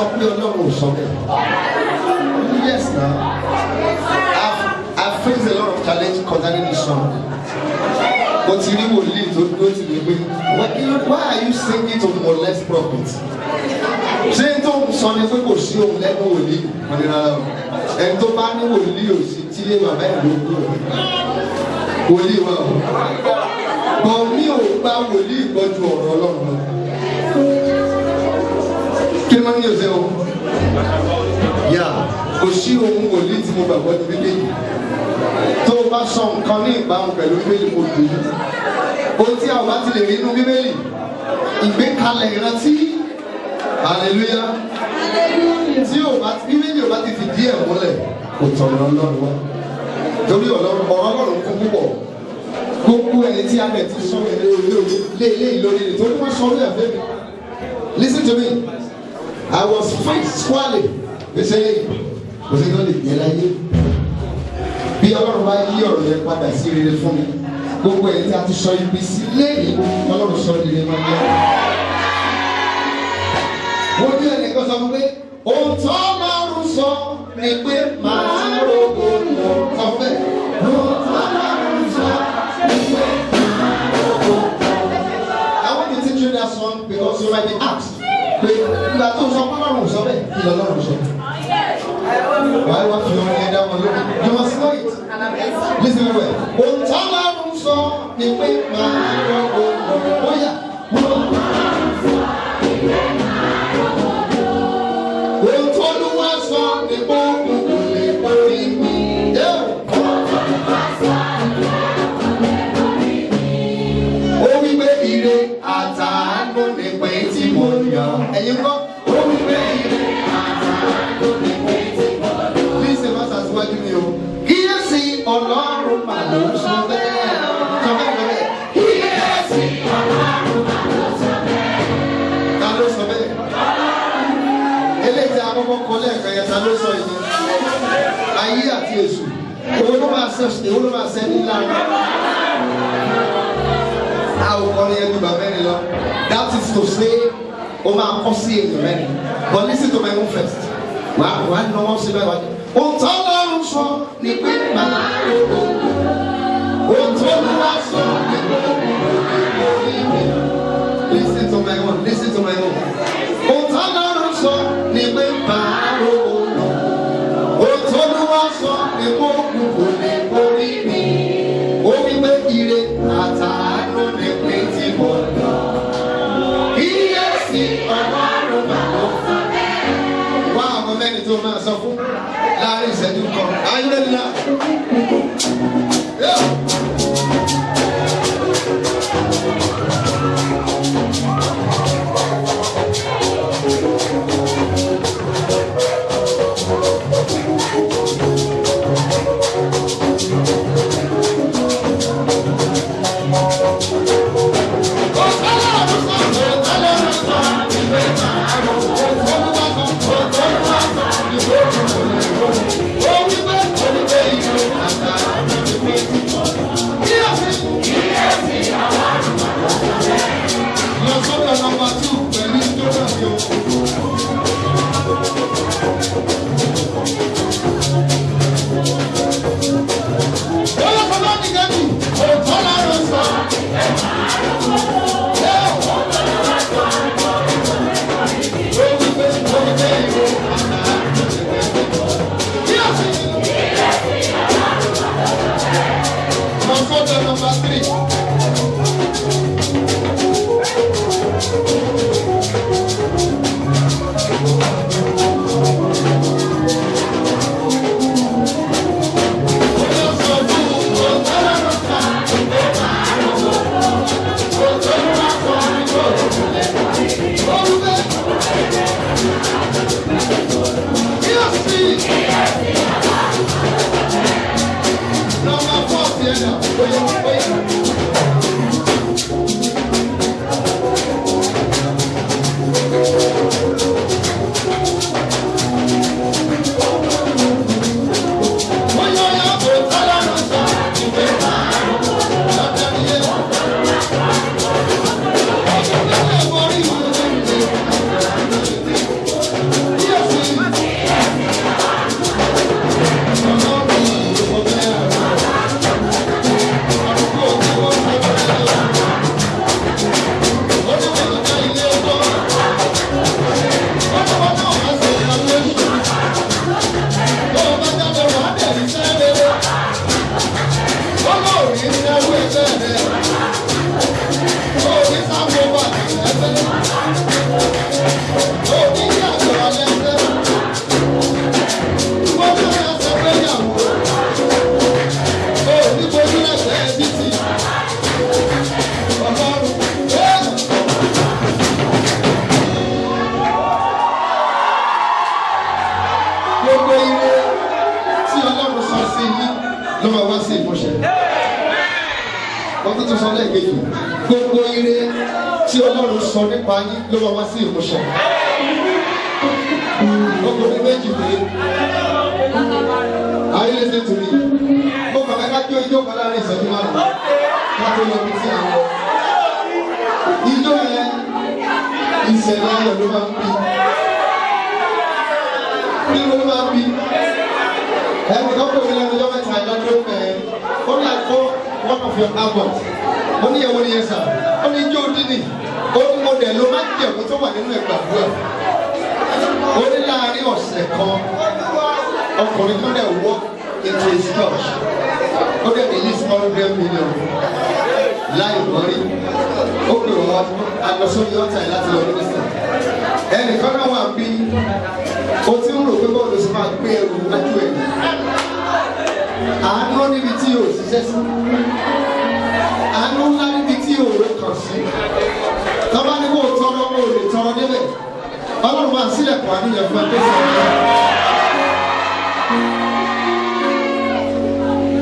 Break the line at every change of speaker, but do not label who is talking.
sọ pé ọlọ́run ò sọ bẹ́ẹ̀. yes na I've I've faced a lot of challenge concerning this song. mo ti rí wòlíì tó dúró tì mí pé why are you singing to molest prophets? ṣé tó ń sọ ni pé kò sí ohun lẹ́nu wòlíì wọ́n ní rárá o ẹni tó bá ní wòlíì ò sí tílé bàbá ẹ̀ ló kú wòlíì wa o bọ̀ mi ò gba wòlíì gbọ́jú ọ̀rọ̀ ọlọ́run lọ kí ní ọ̀sẹ̀ o. Yà kò sí ohun wòlíì tí mo gbàgbọ́ ní bíbélì tó o bá sọ nǹkan ní ìbámu pẹ̀lú bíbélì kò dùn yìí. Ohun tí a ò bá ti lè rí inú bíbélì ìgbékalẹ̀ ìrántí. Hallelujah. Tí o bá bíbélì ò bá ti fìdí ẹ̀ múlẹ̀ kò tọ̀nà ọlọ́run wá. Torí ọ̀rọ̀ ọlọ́run kún púpọ̀. Gbogbo ẹni tí a bẹ̀ ti sọ ẹ̀ lórí lé lé lórí rẹ̀ torí wọ́n sọ orí ẹ̀fẹ́ mi. Listen to me I was fight squarely gbèsè yìí kò sí tó lè gbé láyé. Bí ọlọ́run bá yí ọ̀rọ̀ yẹn padà sí rere fún mi gbogbo ẹni tí a ti sọ ibi sí lẹ́yìn ọlọ́run sọ rere máa yẹ wọ́n ní ẹnìkan sọ fún pé ohun tó lọ́rùn sọ ni pé màá rògbò lọ sọ fún ohun tó lọ́rùn sọ ni pé màá rògbò lọ. I want to teach you that song because you might be asked pé ìgbà tó sọ pé ọlọ́run sọ bẹ́ẹ̀ kí lọ́rùn sọ. wá fi ọmọ yẹn dá wọn lórí you must know it listen it. ohun tó lọ́rùn sọ ni pé màá ọlọ́run mà ló sọ bẹ́ẹ̀. sọ bẹ́ẹ̀ sọ bẹ́ẹ̀. kíyèsí ọlọ́run mà ló sọ bẹ́ẹ̀. ta ló sọ bẹ́ẹ̀? eléyìí tí a kọ́kọ́ kọ lẹ́ẹ̀kan yẹn ta ló sọ yìí ayé àti èṣù èwo ló máa ṣe èwo ló máa ṣe ní lára a ò kọ́ ní ẹbí bàbá mẹ́rin lọ that is to say o máa kọ́ sí èèyàn mẹ́rin but listen to my own first wà á wà á náwó sí bẹ́ẹ̀ wá ní. Sọ ni pé màá rò ó. Ohun tó lọ́wọ́ sọ ni pé listen to my own listen to my own. Ohun tó lọ́rùn sọ ó. Ohun tó lọ́wọ́ sọ ni pé mi. Ire àtàánú ni pé tí láàárín ìṣẹ́jú kan. Ayélujára. Música Vai, vai, vai. Tún sọ lẹ́ẹ̀kejì gbogbo ire tí ọlọ́run sọ nípa yín ló máa wá sí ìmúṣẹ. gbogbo ní méjì pé ayé lè ṣe tòní mo kàn ká kí ijó kan láàárín ìṣẹ́jú márùn-ún. Ká tó lọ bí tí a ijó yẹn ìṣẹ̀lẹ̀ ayọ̀ ló máa ń bí. Kí ló máa ń bí. Ẹnì kan pè mí lẹ́nu ọjọ́ mẹ́ta ìdájọ́ mẹ́ ó ní àgbo one of your albums ó ní ẹ̀wọ̀n ni yẹn sà. Ó ní ijó dídì ó ní mo dẹ̀ ló máa ń jẹ̀kú tó wà nínú ẹ̀gbàdúrà ó ní láàárín ọ̀sẹ̀ kan ọkùnrin kan dẹ̀ wọ́ into his church. Ó dẹ̀ release hundred million. Láì wọ́rí. Ó pè wọ́n alọ́sọ́bí ọ̀tá ẹ̀ láti lọ mínísítà ẹnìkan náà wà bí. O ti ń rò pé bọ́ọ̀lù sì máa gbé ẹrù wájú ẹ̀. Àánú níbi tí o ṣiṣẹ́ sí sí tọ́ba ní kò tọrọ o lè tọrọ débẹ̀. Ọlọ́run máa sílẹ̀kùn àníyàn fún ẹ tó sọ̀rọ̀